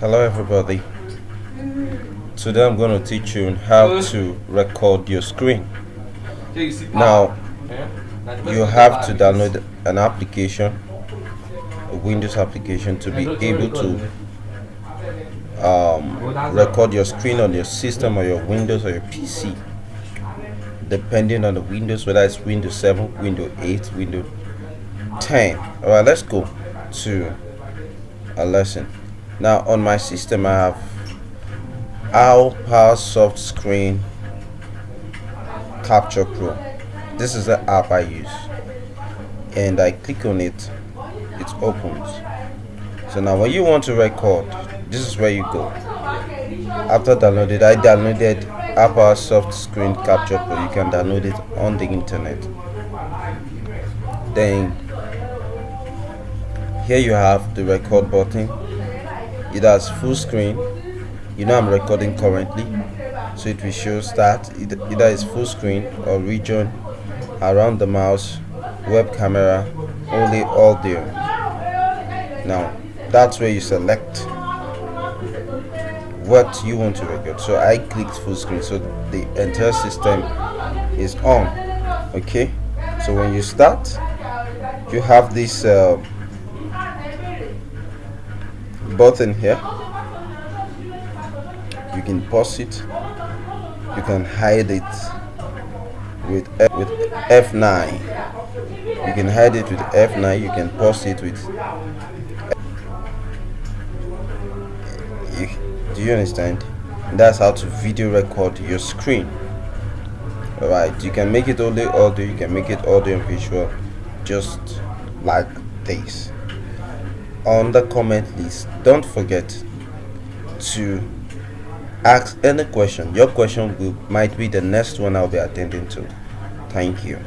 Hello everybody. Today I'm going to teach you how to record your screen. Now you have to download an application, a Windows application to be able to um, record your screen on your system or your Windows or your PC depending on the Windows whether it's Windows 7, Windows 8, Windows 10. Alright let's go to a lesson. Now on my system I have our PowerSoft Screen Capture Pro. This is the app I use. And I click on it it opens. So now when you want to record this is where you go. After downloaded I downloaded Apowersoft Screen Capture Pro you can download it on the internet. Then here you have the record button. It has full screen. You know I'm recording currently. So it will show start. Either is full screen or region around the mouse web camera only audio. Now that's where you select what you want to record. So I clicked full screen. So the entire system is on. Okay? So when you start you have this uh, button here. You can pause it. You can hide it with F, with F9 you can hide it with F9 you can pause it with you, do you understand? That's how to video record your screen. Alright you can make it only audio you can make it audio and visual just like this on the comment list. Don't forget to ask any question. Your question might be the next one i'll be attending to. Thank you